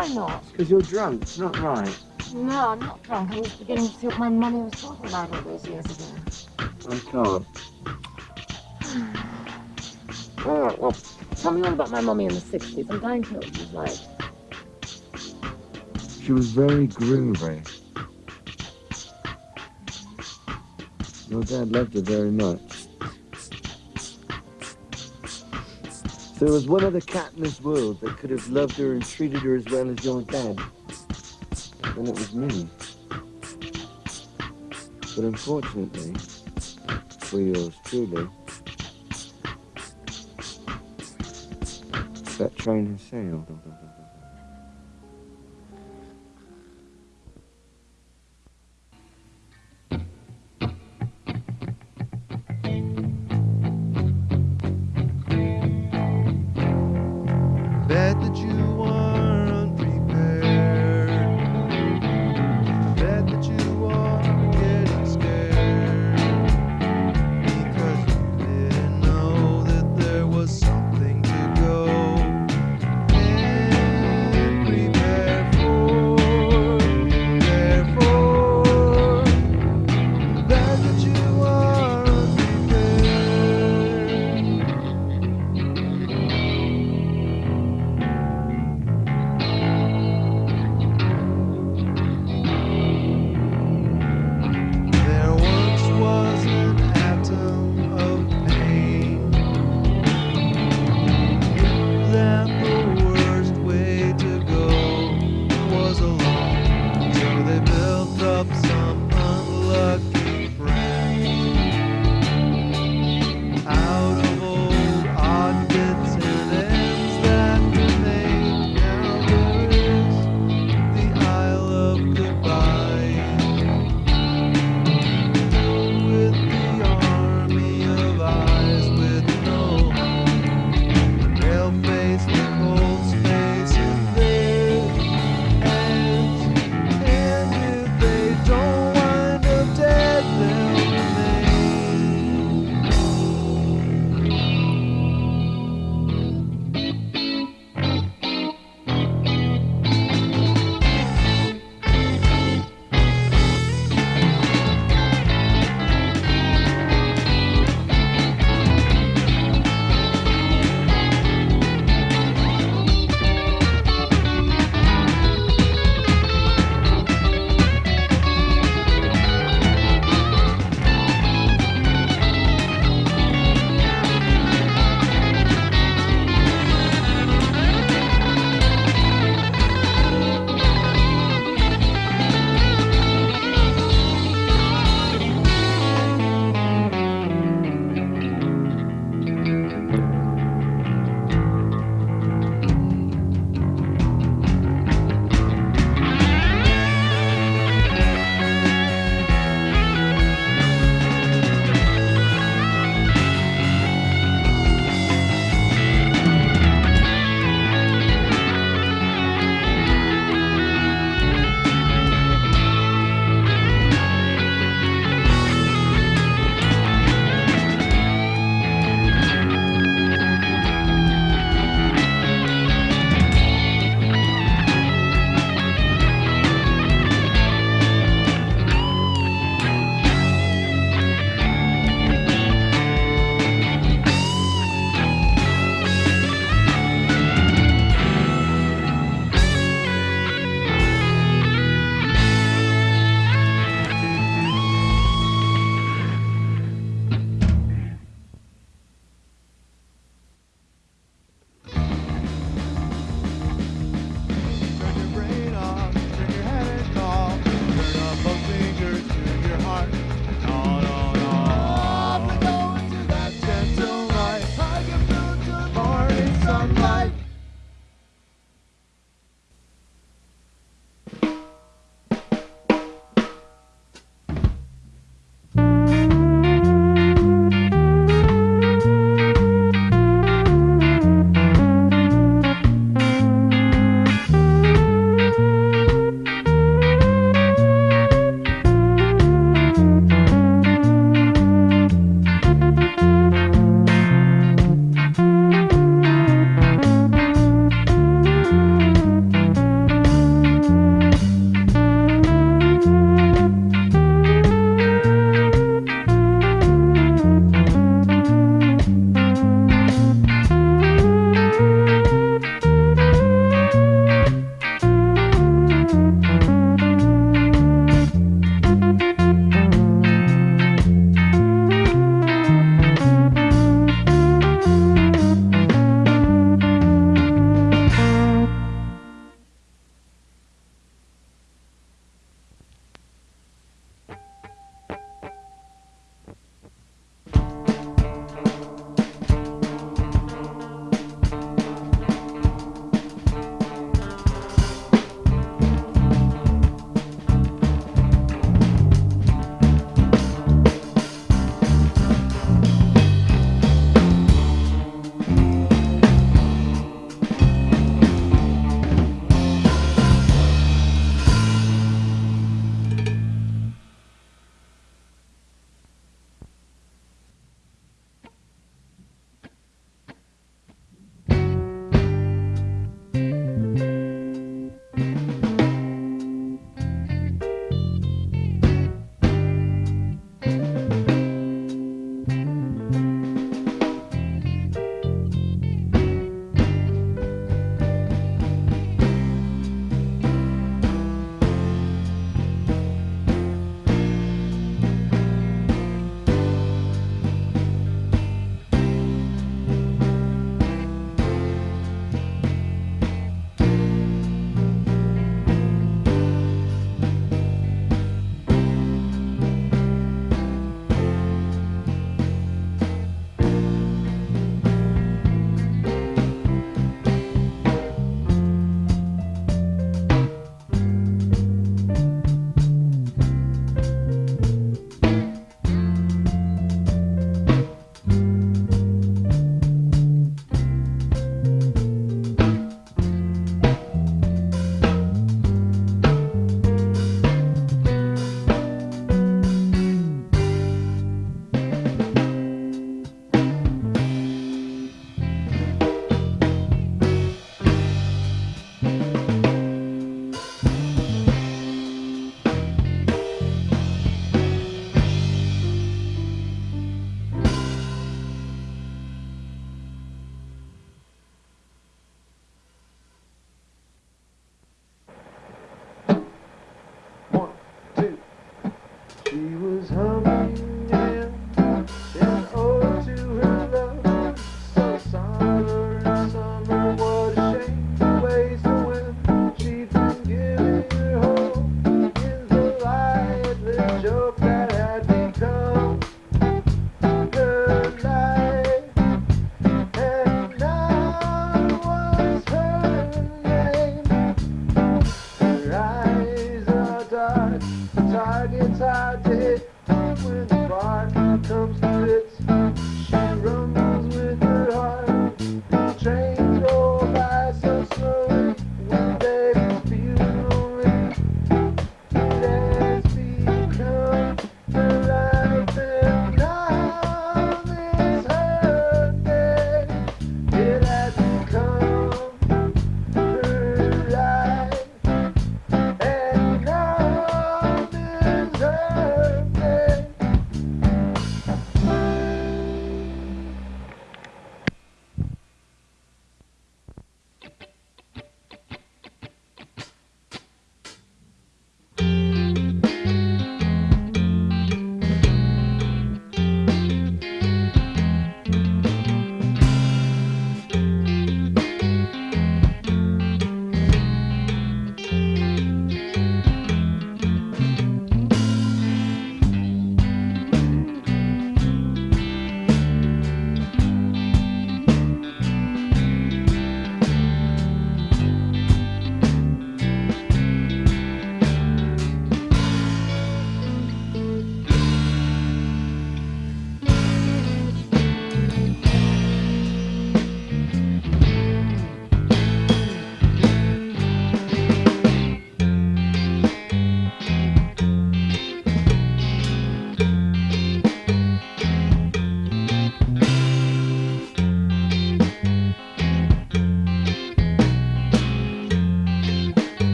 Why not? Because you're drunk. It's not right. No, I'm not drunk. I was beginning to see what my mummy was talking about all those years ago. I can't. All right, well, tell me all about my mummy in the 60s. I'm dying to know what she was like. She was very groovy. Your dad loved her very much. There was one other cat in this world that could have loved her and treated her as well as your dad, And it was me. But unfortunately, for yours truly, that train has sailed.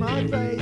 my face.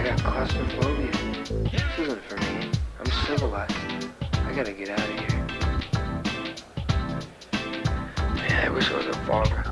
I got claustrophobia. This isn't for me. I'm civilized. I gotta get out of here. Man, I wish I was a farmer.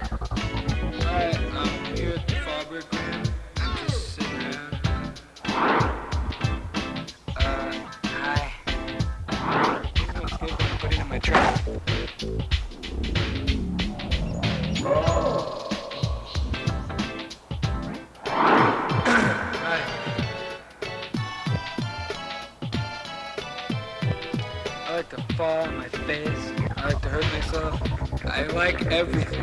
everything.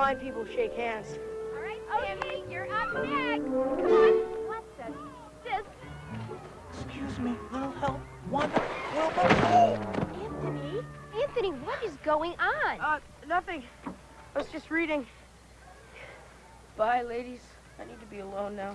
blind people shake hands. All right, Sammy, you're up next. Come on. What the? This. Excuse me, little help. One, Wilbur. Oh! Anthony? Anthony, what is going on? Uh, nothing. I was just reading. Bye, ladies. I need to be alone now.